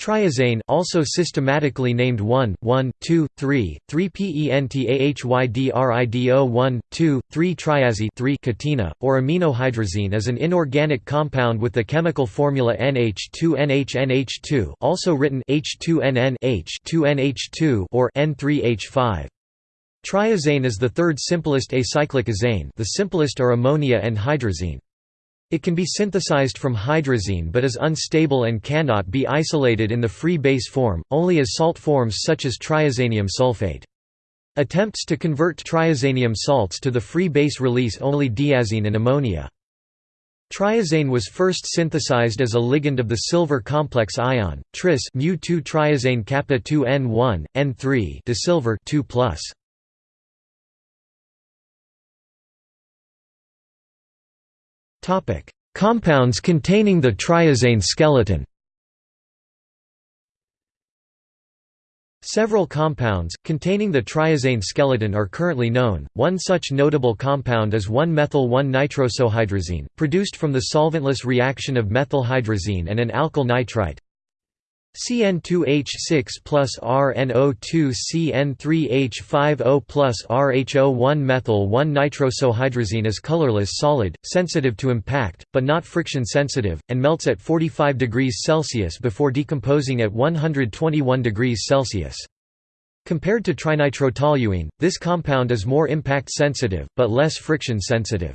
Triazane, also systematically named 1, 1, 2, 3, 3 pentahydrido 1, 2, 3 triazi 3 catena, or aminohydrazine is an inorganic compound with the chemical formula NH2NHNH2 also written H2NN H2NH2 or N3H5. Triazane is the third simplest acyclic azane the simplest are ammonia and hydrazine. It can be synthesized from hydrazine but is unstable and cannot be isolated in the free base form, only as salt forms such as triazanium sulfate. Attempts to convert triazanium salts to the free base release only diazene and ammonia. Triazane was first synthesized as a ligand of the silver complex ion, tris mu2 triazane kappa 2 N1, N3 disilver 2 Compounds containing the triazane skeleton Several compounds, containing the triazane skeleton are currently known, one such notable compound is 1-methyl-1-nitrosohydrazine, produced from the solventless reaction of methylhydrazine and an alkyl nitrite CN2H6 plus RNO2 CN3H5O plus RHO1 methyl 1 nitrosohydrazine is colorless solid, sensitive to impact, but not friction sensitive, and melts at 45 degrees Celsius before decomposing at 121 degrees Celsius. Compared to trinitrotoluene, this compound is more impact sensitive, but less friction sensitive.